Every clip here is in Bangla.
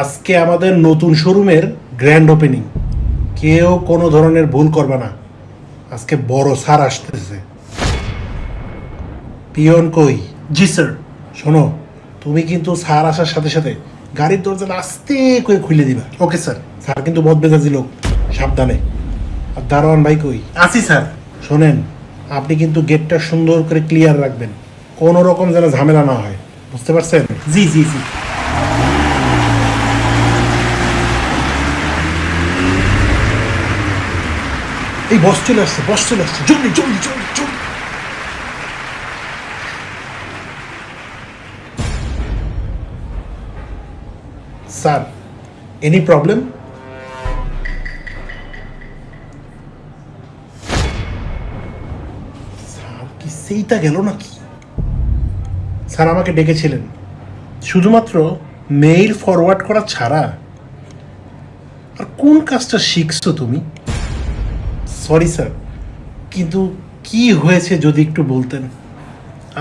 আজকে আমাদের নতুন শোরুমের গ্র্যান্ড ওপেনিং কেউ কোনো ধরনের ভুল করবে না। আজকে বড় সার আসতেছে। পিয়ন কই? জি স্যার। শোনো তুমি কিন্তু সার আসার সাথে সাথে গাড়ির দরজাটা আস্তে করে খুলে দিবা। Okay sir. স্যার কিন্তু বদমেজাজি লোক। সাবধানে। আর দারোয়ান ভাই কই? আসি স্যার। শোনেন আপনি কিন্তু গেটটা সুন্দর করে ক্লিয়ার রাখবেন। কোনো রকম যেন ঝামেলা না হয়। বুঝতে পারছেন? জি জি জি। এই বস চলে আসছে, বস চলে আসছে। জলদি জলদি জলদি জলদি স্যার, এনি প্রবলেম? সেইটা গেল নাকি? স্যার, আমাকে ডেকেছিলেন। শুধুমাত্র মেইল ফরওয়ার্ড করা ছাড়া। আর কোন কাজটা শিখছো তুমি? সরি স্যার কিন্তু কি হয়েছে যদি একটু বলতেন?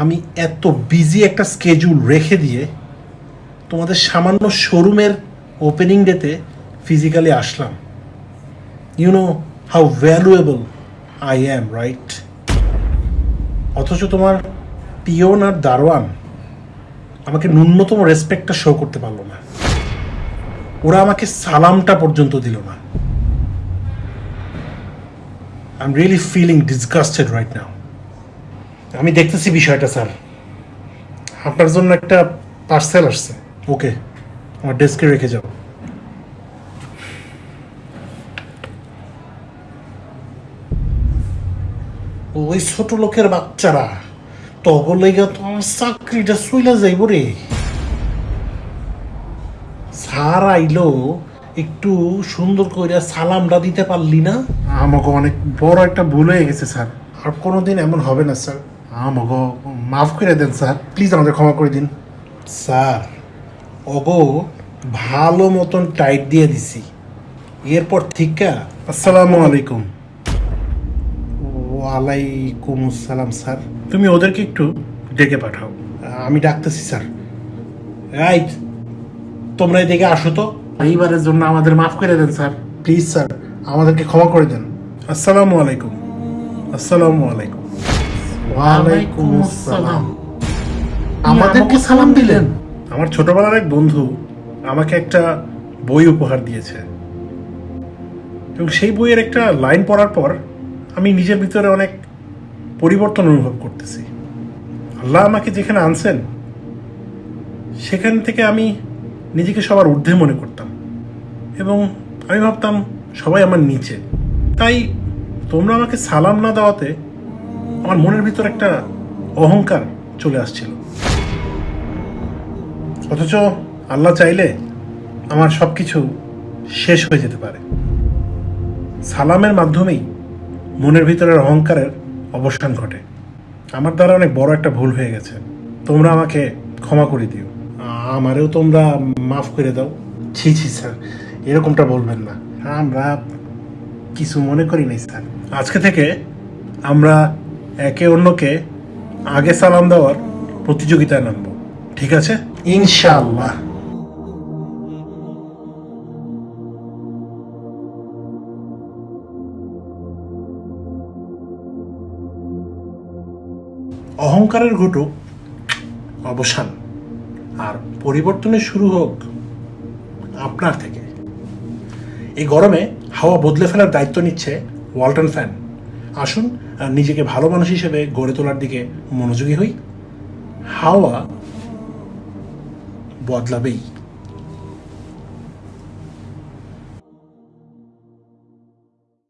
আমি এত বিজি একটা স্কেজুল রেখে দিয়ে তোমাদের সামান্য শোরুমের ওপেনিং ডেতে physically Aslam. You know how valuable I am right অথচ তোমার পিওন আর দারোয়ান আমাকে ন্যূনতম রেসপেক্টটা শো করতে পারল না। ওরা আমাকে সালামটা পর্যন্ত দিল না। I am really feeling disgusted right now আমি দেখতেছি বিষয়টা স্যার। আপনার জন্য একটা পার্সেল আসছে। ওকে আমার ডেস্কে রেখে যাও। ওই ছোট লোকের বাচ্চারা তখন লেগে তো আমার চাকরিটা চইলা যাইব রে। স্যার আইলো একটু সুন্দর করে সালামটা দিতে পারলি না? আমাকে অনেক বড় একটা ভুল হয়ে গেছে স্যার। আর কোনোদিন এমন হবে না স্যার। আমাকে মাফ করে দেন স্যার। প্লিজ আমাদের ক্ষমা করে দিন। স্যার ওগো ভালো মতন টাইট দিয়ে দিছি। এরপর থেকে? আসসালামু আলাইকুম। ওয়ালাইকুম আসসালাম স্যার। তুমি ওদেরকে একটু ডেকে পাঠাও। আমি ডাকতেছি স্যার। রাইট তোমরা এদিকে আসো তো। এইবারের জন্য আমাদের মাফ করে দেন স্যার। প্লিজ স্যার আমাদেরকে ক্ষমা করে দেন। আসসালামু আলাইকুম। আসসালামু আলাইকুম। ওয়ালাইকুম আসসালাম। আমাদেরকে সালাম দিলেন? আমার ছোটবেলার এক বন্ধু আমাকে একটা বই উপহার দিয়েছে। এবং সেই বইয়ের একটা লাইন পড়ার পর আমি নিজের ভিতরে অনেক পরিবর্তন অনুভব করতেছি। আল্লাহ আমাকে যেখানে আনছেন সেখান থেকে আমি নিজেকে সবার ঊর্ধ্বে মনে করতাম। এবং আমি ভাবতাম, সবাই আমার নিচে। তাই তোমরা আমাকে সালাম না দেওয়াতে আমার মনের ভিতর একটা অহংকার চলে আসছিল। অথচ আল্লাহ চাইলে আমার সব কিছু শেষ হয়ে যেতে পারে। সালামের মাধ্যমেই মনের ভিতরের অহংকারের অবসান ঘটে। আমার দ্বারা অনেক বড় একটা ভুল হয়ে গেছে। তোমরা আমাকে ক্ষমা করে দিও। আমারেও তোমরা মাফ করে দাও। ছি ছি, স্যার। এরকমটা বলবেন না। আমরা কিছু মনে করি নাই স্যার। আজকে থেকে আমরা একে অন্যকে আগে সালাম দেওয়ার প্রতিযোগিতায় নামব। ঠিক আছে? ইনশাআল্লাহ। অহংকারের ঘটুক অবসান। আর পরিবর্তনের শুরু হোক আপনার থেকে। এই গরমে হাওয়া বদলে ফেলার দায়িত্ব নিচ্ছে ওয়ালটন ফ্যান। আসুন নিজেকে ভালো মানুষ হিসেবে গড়ে তোলার দিকে মনোযোগী হই। হাওয়া বদলাবেই।